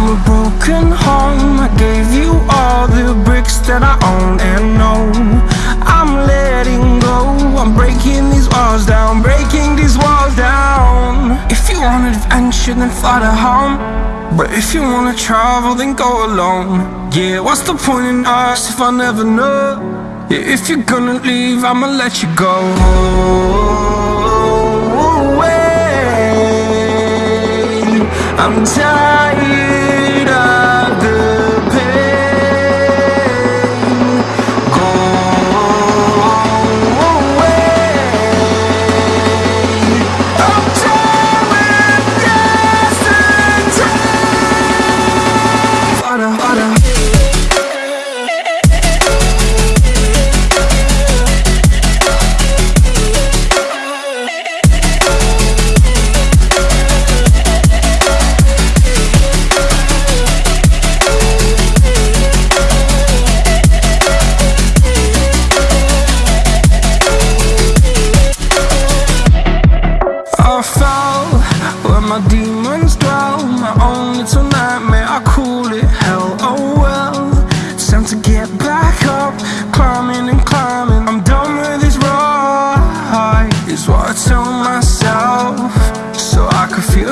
I'm a broken home. I gave you all the bricks that I own and know. I'm letting go. I'm breaking these walls down Breaking these walls down. If you want adventure then fly to home. But if you wanna travel then go alone. Yeah, what's the point in us if I never know? Yeah, if you're gonna leave I'ma let you go. I'm tired.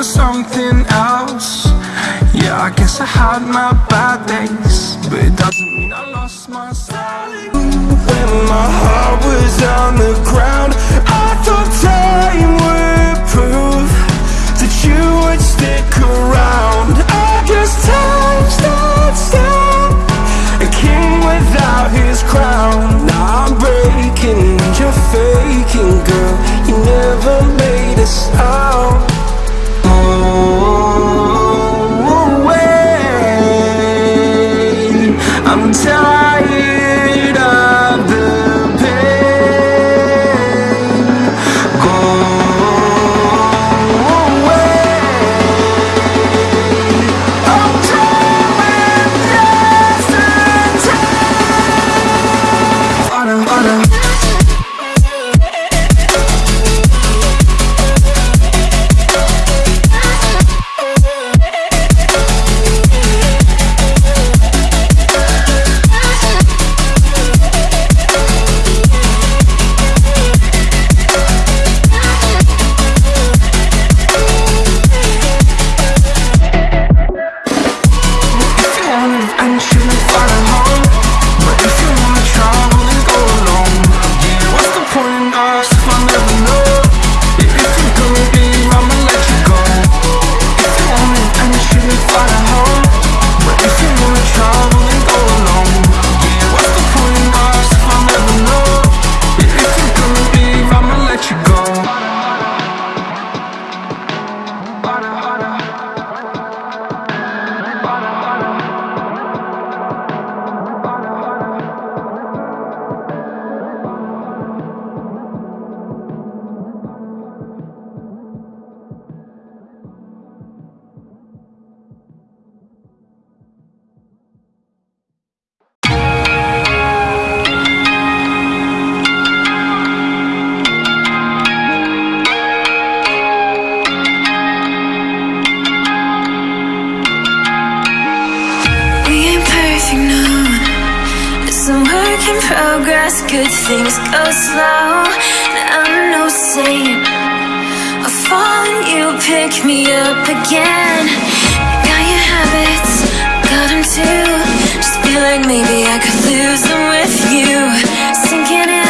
something else. Yeah, I guess I had my bad days But it doesn't mean I lost my style When my heart was on the ground I thought time would prove That you would stick around. I guess time stands still A king without his crown. Now I'm breaking, you're faking, girl. You never made a sound. Wait, I'm progress, good things go slow. I'm no saint. I fall, fallen, you pick me up again. Got your habits, got them too. Just feel like maybe I could lose them with you. Sinking in